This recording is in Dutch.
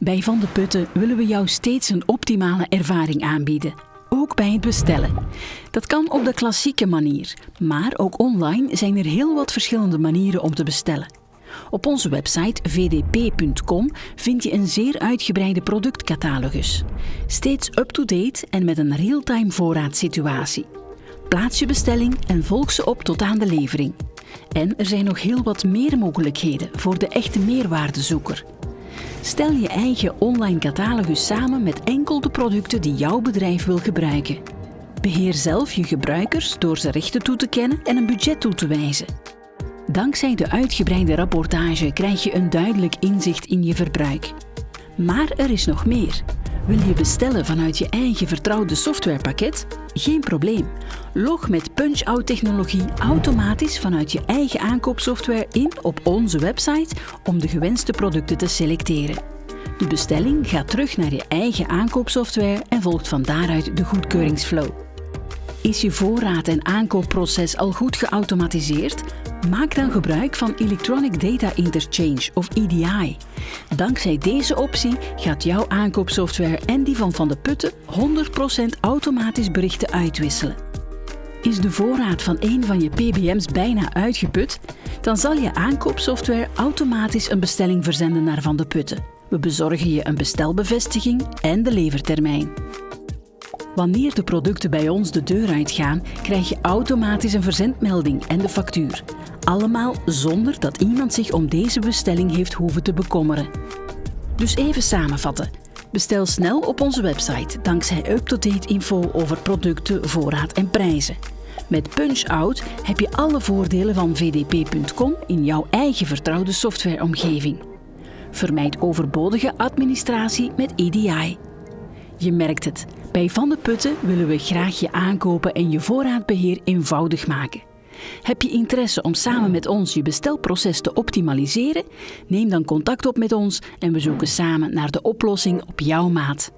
Bij Van de Putten willen we jou steeds een optimale ervaring aanbieden. Ook bij het bestellen. Dat kan op de klassieke manier, maar ook online zijn er heel wat verschillende manieren om te bestellen. Op onze website vdp.com vind je een zeer uitgebreide productcatalogus. Steeds up-to-date en met een real-time voorraadsituatie. Plaats je bestelling en volg ze op tot aan de levering. En er zijn nog heel wat meer mogelijkheden voor de echte meerwaardezoeker. Stel je eigen online catalogus samen met enkel de producten die jouw bedrijf wil gebruiken. Beheer zelf je gebruikers door ze rechten toe te kennen en een budget toe te wijzen. Dankzij de uitgebreide rapportage krijg je een duidelijk inzicht in je verbruik. Maar er is nog meer. Wil je bestellen vanuit je eigen vertrouwde softwarepakket? Geen probleem. Log met Punch-Out technologie automatisch vanuit je eigen aankoopsoftware in op onze website om de gewenste producten te selecteren. De bestelling gaat terug naar je eigen aankoopsoftware en volgt van daaruit de goedkeuringsflow. Is je voorraad- en aankoopproces al goed geautomatiseerd? Maak dan gebruik van Electronic Data Interchange of EDI. Dankzij deze optie gaat jouw aankoopsoftware en die van Van de Putten 100% automatisch berichten uitwisselen. Is de voorraad van een van je PBM's bijna uitgeput? Dan zal je aankoopsoftware automatisch een bestelling verzenden naar Van de Putten. We bezorgen je een bestelbevestiging en de levertermijn. Wanneer de producten bij ons de deur uitgaan, krijg je automatisch een verzendmelding en de factuur. Allemaal zonder dat iemand zich om deze bestelling heeft hoeven te bekommeren. Dus even samenvatten. Bestel snel op onze website dankzij up-to-date info over producten, voorraad en prijzen. Met Punch-Out heb je alle voordelen van vdp.com in jouw eigen vertrouwde softwareomgeving. Vermijd overbodige administratie met EDI. Je merkt het, bij Van de Putten willen we graag je aankopen en je voorraadbeheer eenvoudig maken. Heb je interesse om samen met ons je bestelproces te optimaliseren? Neem dan contact op met ons en we zoeken samen naar de oplossing op jouw maat.